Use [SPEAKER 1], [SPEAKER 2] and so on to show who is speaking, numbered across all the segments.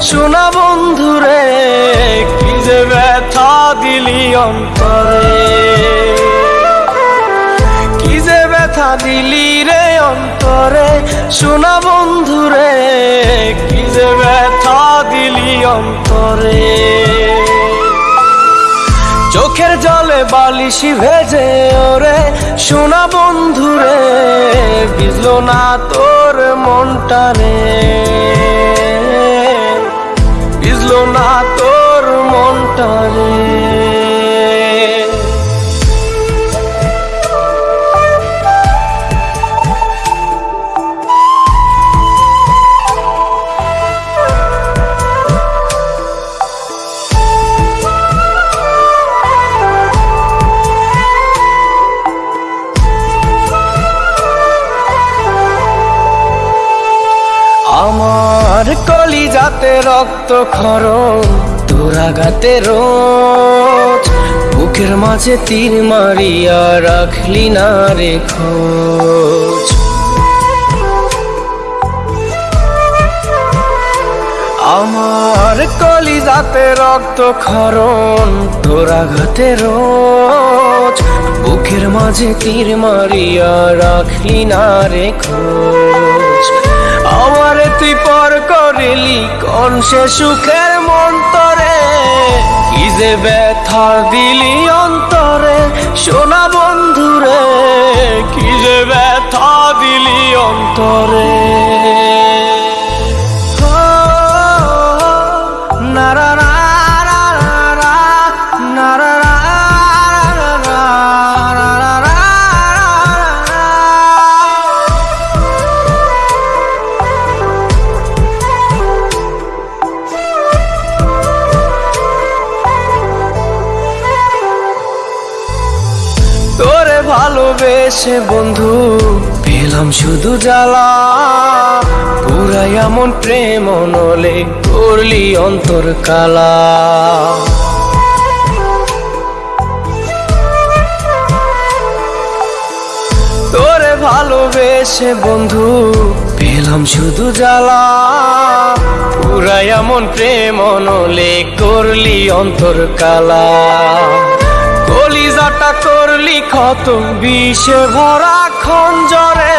[SPEAKER 1] শোনা বন্ধুরে, কি যে ব্যথা দিলি অন্তরে। কি যে ব্যথা দিলি রে অন্তরে, শোনা বন্ধুরে, কি যে ব্যথা দিলি অন্তরে। চোখের জলে বালিশি ভেজে ওরে, শোনা বন্ধুরে বিজলো না তোর মনটা না তোর মনটা রে। আমার কলি রক্ত খর তোরাগাতে রোজ। বুকের মাঝে তীর মারিয়া রাখলি না খোঁজ। আমার কলি যাতে রক্ত খরণ তোরাঘাতে রোজ। বুকের মাঝে তীর মারিয়া রাখলি না খোঁজ। আমারে তুই করিলি কোন সে সুখের মন্তরে? কি যে ব্যথা দিলি অন্তরে সোনা বন্ধুরে? ভালোবেসে বন্ধু, পেলাম শুধু জ্বালা। পুরাই এমন প্রেম নলে করলি অন্তর কালা। তোরে ভালোবেসে বন্ধু, পেলাম শুধু জ্বালা। পুরাই এমন প্রেম নলে করলি অন্তর কালা। কলিজাটা করলি ক্ষত বিষে ভরা খঞ্জরে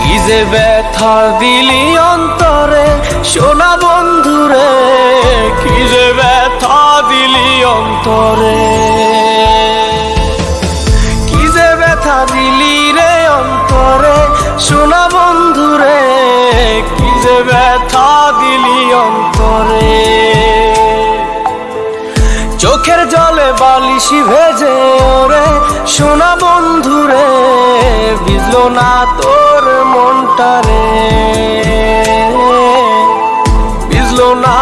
[SPEAKER 1] কি ব্যথা দিলি অন্তরে সোনা বন্ধুরে, কি যে ব্যথা দিলি অন্তরে। চোখের জলে বালিশি ভেজে ওরে সোনা বন্ধুরে বিজল না তোর মনটা রে। না না